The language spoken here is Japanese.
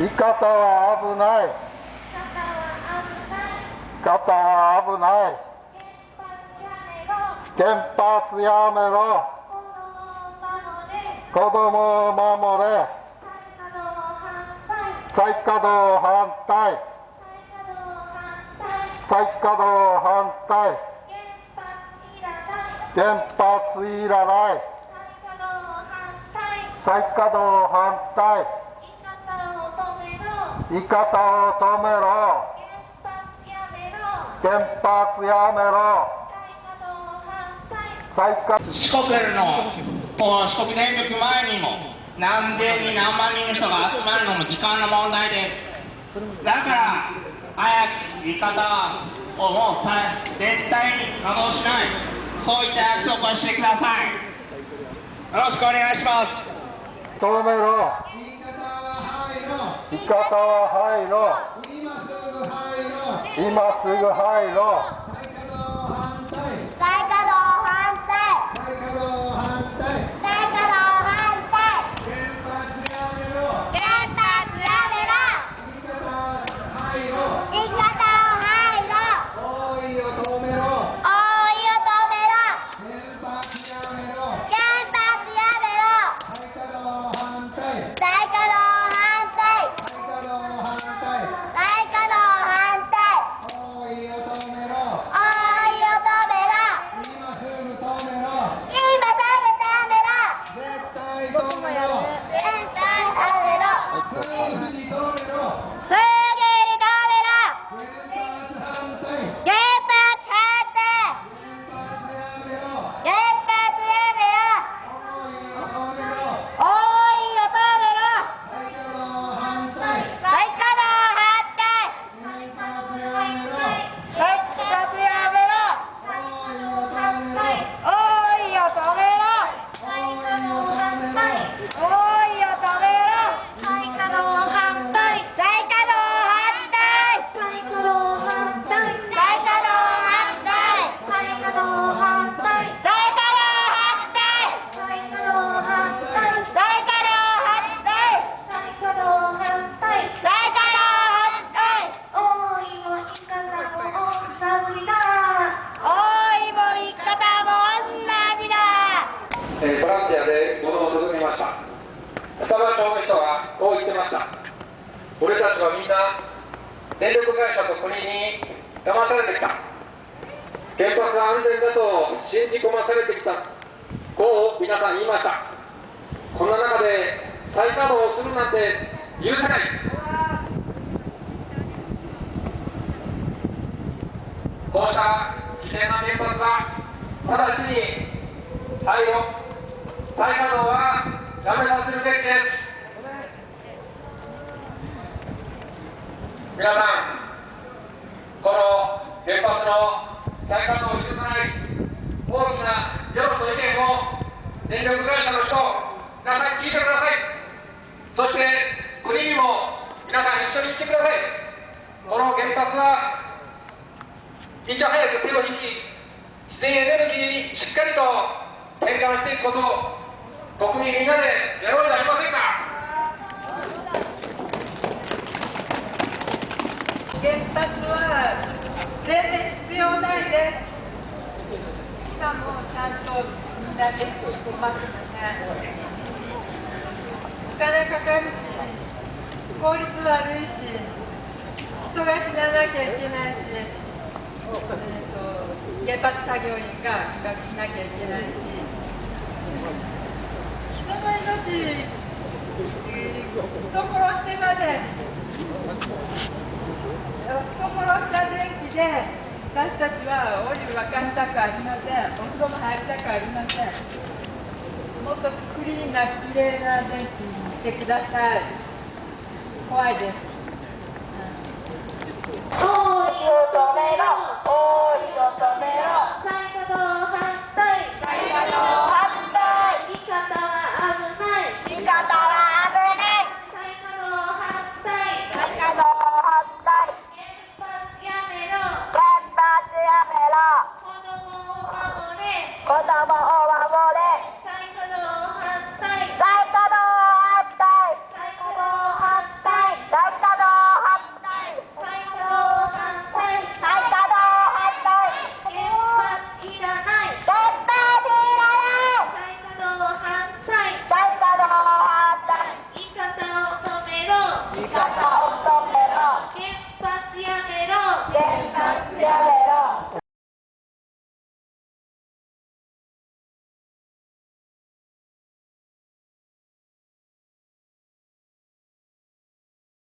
い方は危ない。方は危ない。原発やめろ。子供を守れ。再稼働反対。再稼働反対。原発いらない。再稼働反対言い方を止めろ。原発やめろ。再稼四国のもう四国電力前にも何千人何万人の人が集まるのも時間の問題です。だから早く言い方をもうさ絶対に稼働しない。そういった約束をしてください。よろしくお願いします。止めろいかたは入ろう。今すぐ入ろう。大から反対思いの仕方を探り出す双葉町の人はこう言ってました。俺たちはみんな電力会社と国に騙されてきた。原発が安全だと信じ込まされてきた。こう皆さん言いました。こんな中で再稼働をするなんて許せない。こうした危険な原発は直ちに廃炉再稼働はやめさせるべきです皆さんこの原発の再稼働を許さない大きな世論の意見を電力会社の人皆さん聞いてください。そして国にも皆さん一緒に行ってください。この原発はいち早く手を引き自然エネルギーにしっかりと転換していくことを国民みんなでやろうじゃありませんか原発は全然必要ないです。しかもちゃんとみんなでますね。お金かかるし、効率悪いし、人が死ななきゃいけないし、えーと原発作業員がしなきゃいけないし、人殺してまで人殺した電気で私たちはお湯沸かしたくありませんお風呂も入りたくありませんもっとクリーンな綺麗な電気にしてください怖いです